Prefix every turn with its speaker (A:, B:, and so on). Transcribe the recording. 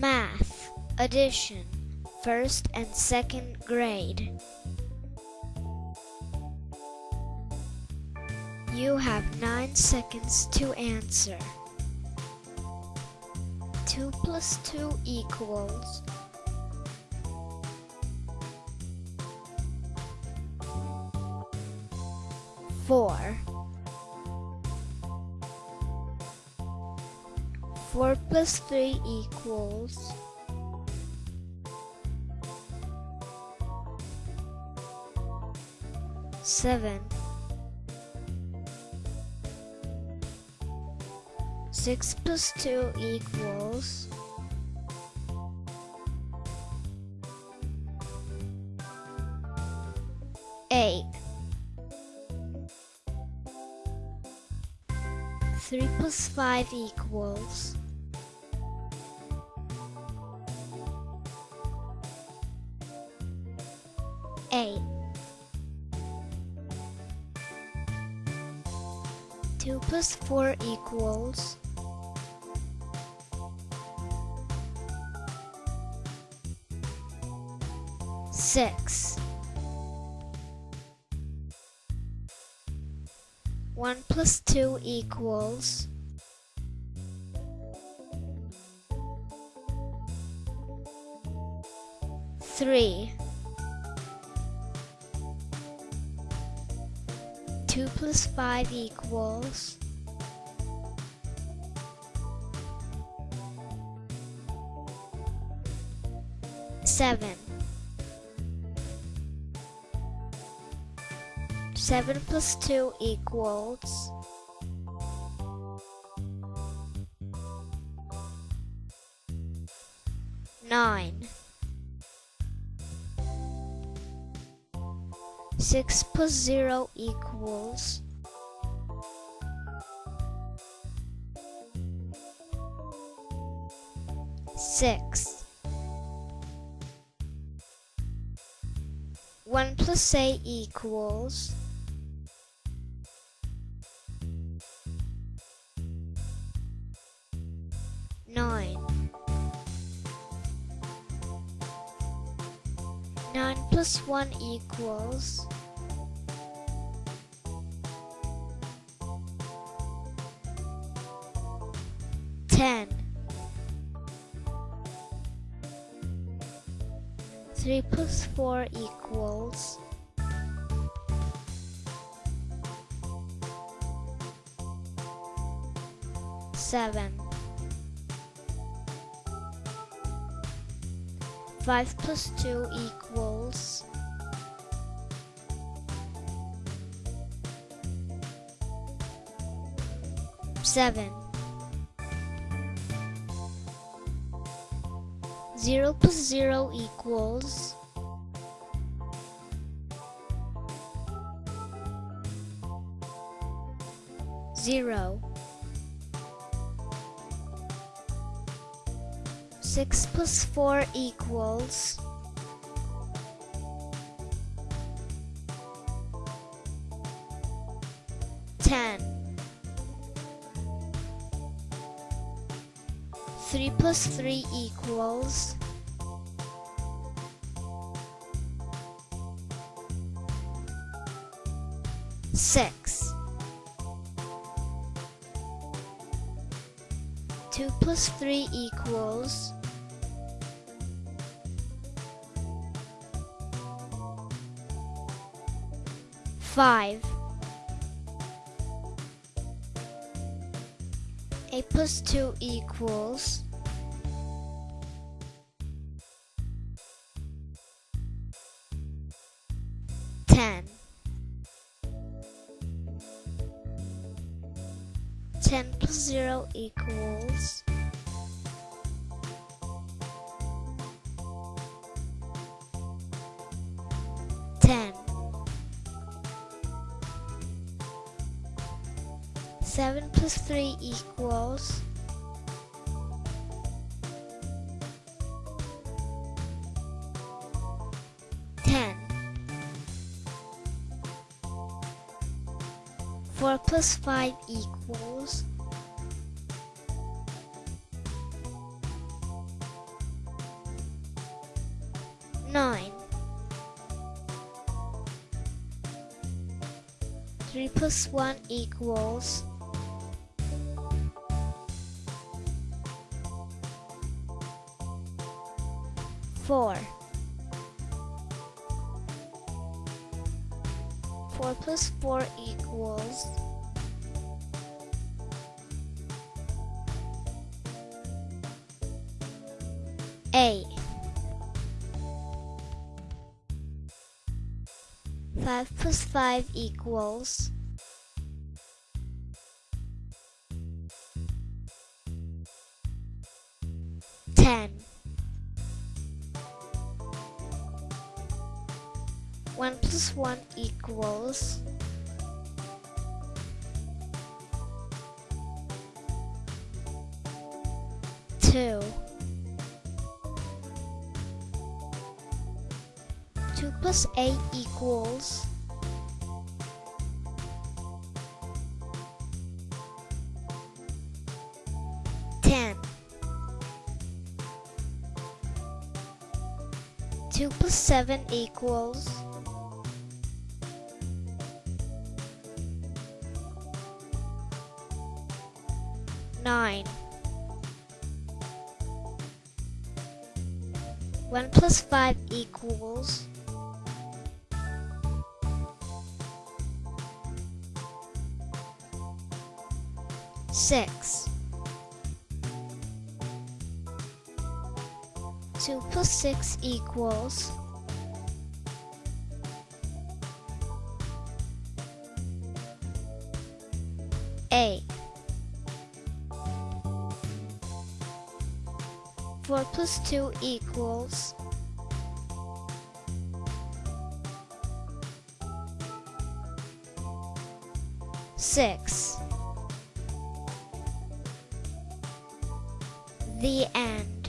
A: Math, addition, first and second grade. You have 9 seconds to answer. 2 plus 2 equals Four. Four plus three equals seven. Six plus two equals eight. Three plus five equals eight. Two plus four equals six. One plus two equals three. Two plus five equals seven. Seven plus two equals nine. Six plus zero equals six. One plus eight equals 9 plus 1 equals 10 3 plus 4 equals 7 Five plus two equals seven. Zero plus zero equals zero. Six plus four equals ten. Three plus three equals six. Two plus three equals five. A plus two equals ten. Ten plus zero equals 7 plus 3 equals 10. 4 plus 5 equals 9. 3 plus 1 equals Four. Four plus four equals eight. Five plus five equals ten. One plus one equals two. Two plus eight equals ten. Two plus seven equals nine. One plus five equals six. Two plus six equals 4 plus 2 equals... 6 The end.